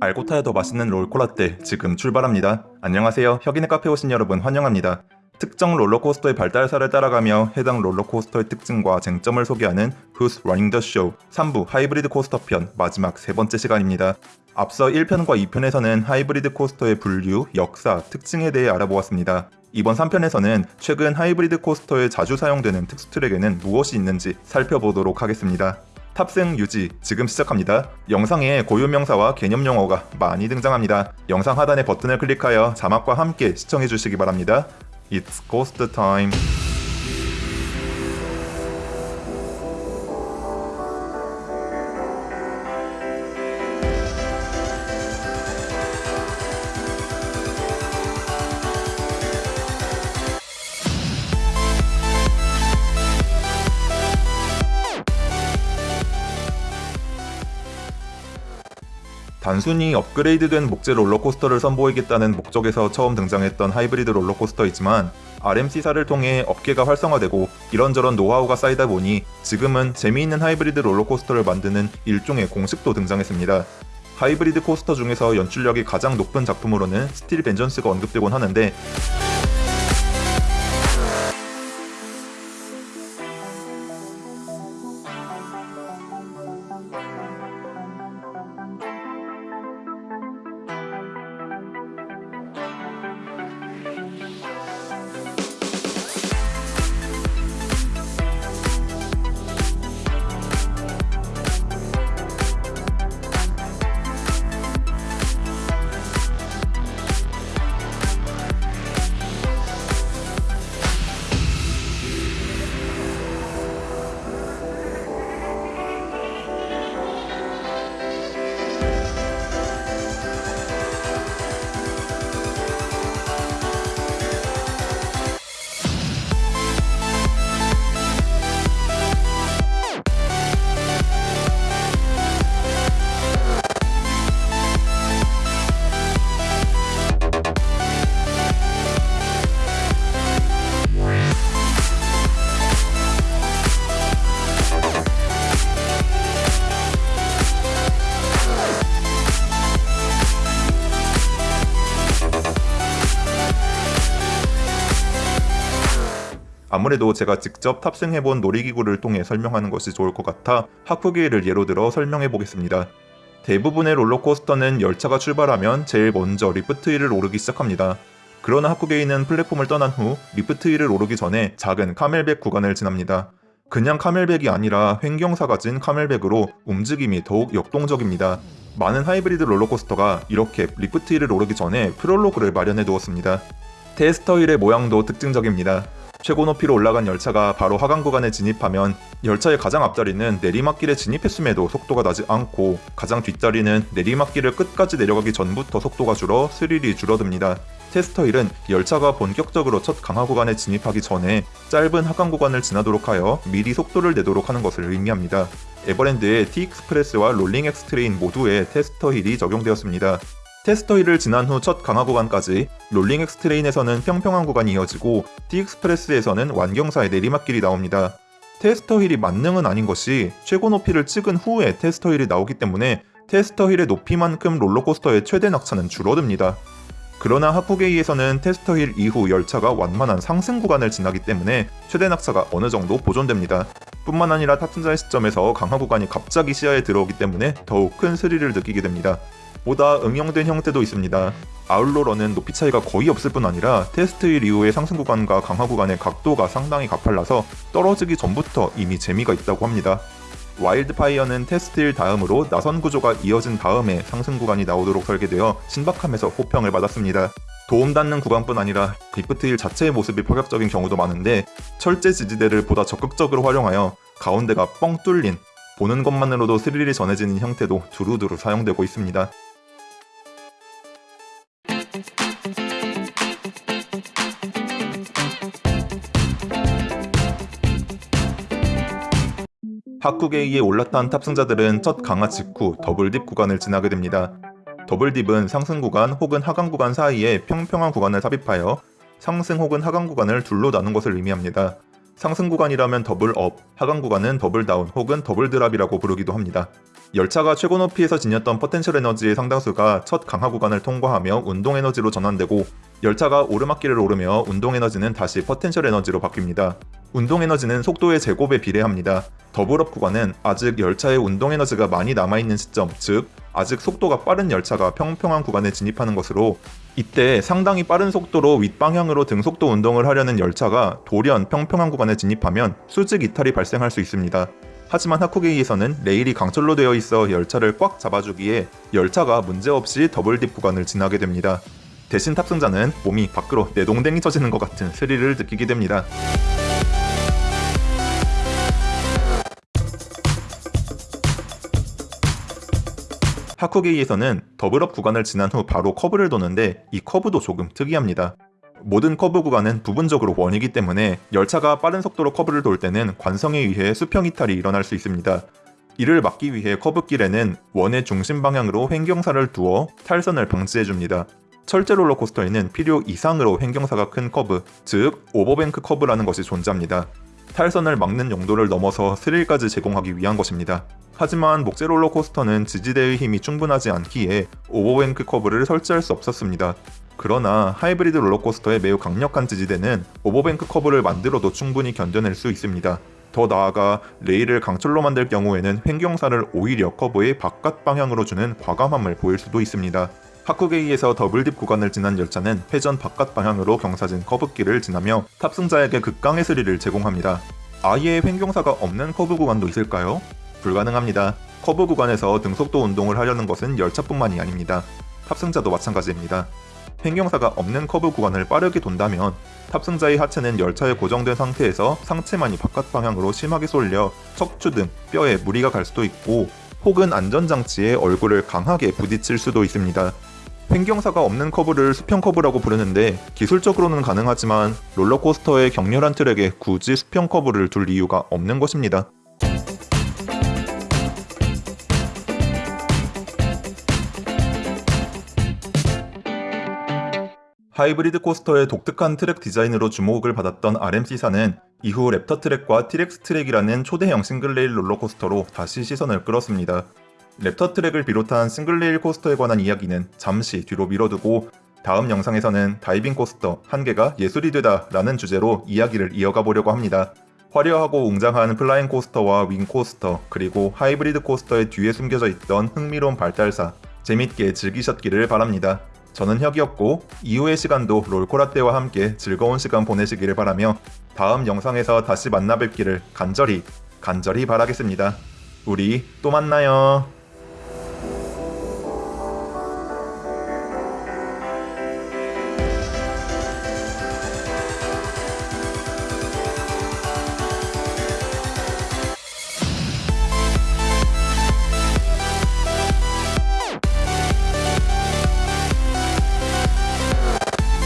알고 타야 더 맛있는 롤코라떼 지금 출발합니다. 안녕하세요. 혁인의 카페 오신 여러분 환영합니다. 특정 롤러코스터의 발달사를 따라가며 해당 롤러코스터의 특징과 쟁점을 소개하는 Who's Running the Show 3부 하이브리드 코스터 편 마지막 세 번째 시간입니다. 앞서 1편과 2편에서는 하이브리드 코스터의 분류, 역사, 특징에 대해 알아보았습니다. 이번 3편에서는 최근 하이브리드 코스터에 자주 사용되는 특수 트랙에는 무엇이 있는지 살펴보도록 하겠습니다. 탑승 유지 지금 시작합니다. 영상에 고유 명사와 개념 용어가 많이 등장합니다. 영상 하단의 버튼을 클릭하여 자막과 함께 시청해 주시기 바랍니다. It's ghost time. 단순히 업그레이드된 목재 롤러코스터를 선보이겠다는 목적에서 처음 등장했던 하이브리드 롤러코스터이지만 RMC사를 통해 업계가 활성화되고 이런저런 노하우가 쌓이다 보니 지금은 재미있는 하이브리드 롤러코스터를 만드는 일종의 공식도 등장했습니다. 하이브리드 코스터 중에서 연출력이 가장 높은 작품으로는 스틸 벤전스가 언급되곤 하는데 아무래도 제가 직접 탑승해본 놀이기구를 통해 설명하는 것이 좋을 것 같아 하쿠게이를 예로 들어 설명해 보겠습니다. 대부분의 롤러코스터는 열차가 출발하면 제일 먼저 lift hill을 오르기 시작합니다. 그러나 하쿠게이는 플랫폼을 떠난 후 lift hill을 오르기 전에 작은 camelback 구간을 지납니다. 그냥 camelback이 아니라 횡경사가 진 camelback으로 움직임이 더욱 역동적입니다. 많은 하이브리드 롤러코스터가 이렇게 lift hill을 오르기 전에 프롤로그를 마련해 두었습니다. tester hill의 모양도 특징적입니다. 최고 높이로 올라간 열차가 바로 하강 구간에 진입하면 열차의 가장 앞자리는 내리막길에 진입했음에도 속도가 나지 않고 가장 뒷자리는 내리막길을 끝까지 내려가기 전부터 속도가 줄어 스릴이 줄어듭니다. tester hill은 열차가 본격적으로 첫 강하 구간에 진입하기 전에 짧은 하강 구간을 지나도록 하여 미리 속도를 내도록 하는 것을 의미합니다. 에버랜드의 T-익스프레스와 롤링 엑스트레인 모두에 tester hill이 적용되었습니다. tester hill을 지난 후 첫 강하 구간까지 롤링 엑스트레인에서는 평평한 구간이 이어지고 T-익스프레스에서는 완경사의 내리막길이 나옵니다. tester hill이 만능은 아닌 것이 최고 높이를 찍은 후에 tester hill이 나오기 때문에 tester hill의 높이만큼 롤러코스터의 최대 낙차는 줄어듭니다. 그러나 하쿠게이에서는 tester hill 이후 열차가 완만한 상승 구간을 지나기 때문에 최대 낙차가 어느 정도 보존됩니다. 뿐만 아니라 탑승자의 시점에서 강하 구간이 갑자기 시야에 들어오기 때문에 더욱 큰 스릴을 느끼게 됩니다. 보다 응용된 형태도 있습니다. 아웃로 런은 높이 차이가 거의 없을 뿐 아니라 tester hill 이후의 상승 구간과 강하 구간의 각도가 상당히 가팔라서 떨어지기 전부터 이미 재미가 있다고 합니다. 와일드파이어는 tester hill 다음으로 나선 구조가 이어진 다음에 상승 구간이 나오도록 설계되어 신박함에서 호평을 받았습니다. 도움닫는 구간뿐 아니라 lift hill 자체의 모습이 파격적인 경우도 많은데 철제 지지대를 보다 적극적으로 활용하여 가운데가 뻥 뚫린 보는 것만으로도 스릴이 전해지는 형태도 두루두루 사용되고 있습니다. 하쿠게이에 올라탄 탑승자들은 첫 강화 직후 더블딥 구간을 지나게 됩니다. 더블딥은 상승 구간 혹은 하강 구간 사이에 평평한 구간을 삽입하여 상승 혹은 하강 구간을 둘로 나눈 것을 의미합니다. 상승 구간이라면 double up, 하강 구간은 double down 혹은 double drop이라고 부르기도 합니다. 열차가 최고 높이에서 지녔던 potential 에너지의 상당수가 첫 강하 구간을 통과하며 운동 에너지로 전환되고 열차가 오르막길을 오르며 운동 에너지는 다시 potential 에너지로 바뀝니다. 운동 에너지는 속도의 제곱에 비례합니다. double up 구간은 아직 열차의 운동 에너지가 많이 남아있는 시점, 즉 아직 속도가 빠른 열차가 평평한 구간에 진입하는 것으로 이때 상당히 빠른 속도로 윗방향으로 등속도 운동을 하려는 열차가 돌연 평평한 구간에 진입하면 수직 이탈이 발생할 수 있습니다. 하지만 하쿠게이에서는 레일이 강철로 되어 있어 열차를 꽉 잡아주기에 열차가 문제없이 double dip 구간을 지나게 됩니다. 대신 탑승자는 몸이 밖으로 내동댕이 쳐지는 것 같은 스릴을 느끼게 됩니다. 하쿠게이에서는 double up 구간을 지난 후 바로 커브를 도는데 이 커브도 조금 특이합니다. 모든 커브 구간은 부분적으로 원이기 때문에 열차가 빠른 속도로 커브를 돌 때는 관성에 의해 수평 이탈이 일어날 수 있습니다. 이를 막기 위해 커브길에는 원의 중심 방향으로 횡경사를 두어 탈선을 방지해줍니다. 철제 롤러코스터에는 필요 이상으로 횡경사가 큰 커브, 즉 overbank 커브라는 것이 존재합니다. 탈선을 막는 용도를 넘어서 스릴까지 제공하기 위한 것입니다. 하지만 목재 롤러코스터는 지지대의 힘이 충분하지 않기에 overbank 커브를 설치할 수 없었습니다. 그러나 하이브리드 롤러코스터의 매우 강력한 지지대는 overbank 커브를 만들어도 충분히 견뎌낼 수 있습니다. 더 나아가 레일을 강철로 만들 경우에는 횡경사를 오히려 커브의 바깥 방향으로 주는 과감함을 보일 수도 있습니다. 하쿠게이에서 double dip 구간을 지난 열차는 회전 바깥 방향으로 경사진 커브길을 지나며 탑승자에게 극강의 스릴을 제공합니다. 아예 횡경사가 없는 커브 구간도 있을까요? 불가능합니다. 커브 구간에서 등속도 운동을 하려는 것은 열차뿐만이 아닙니다. 탑승자도 마찬가지입니다. 횡경사가 없는 커브 구간을 빠르게 돈다면 탑승자의 하체는 열차에 고정된 상태에서 상체만이 바깥 방향으로 심하게 쏠려 척추 등 뼈에 무리가 갈 수도 있고 혹은 안전장치에 얼굴을 강하게 부딪힐 수도 있습니다. 횡경사가 없는 커브를 수평 커브라고 부르는데 기술적으로는 가능하지만 롤러코스터의 격렬한 트랙에 굳이 수평 커브를 둘 이유가 없는 것입니다. 하이브리드 coaster의 독특한 트랙 디자인으로 주목을 받았던 RMC사는 이후 랩터 트랙과 티렉스 트랙이라는 초대형 single rail 롤러코스터로 다시 시선을 끌었습니다. 랩터 트랙을 비롯한 single rail coaster에 관한 이야기는 잠시 뒤로 미뤄두고 다음 영상에서는 다이빙 coaster 한계가 예술이 되다 라는 주제로 이야기를 이어가 보려고 합니다. 화려하고 웅장한 flying coaster와 wing coaster 그리고 하이브리드 coaster의 뒤에 숨겨져 있던 흥미로운 발달사 재밌게 즐기셨기를 바랍니다. 저는 혁이었고 이후의 시간도 롤코라떼와 함께 즐거운 시간 보내시기를 바라며 다음 영상에서 다시 만나 뵙기를 간절히 간절히 바라겠습니다. 우리 또 만나요.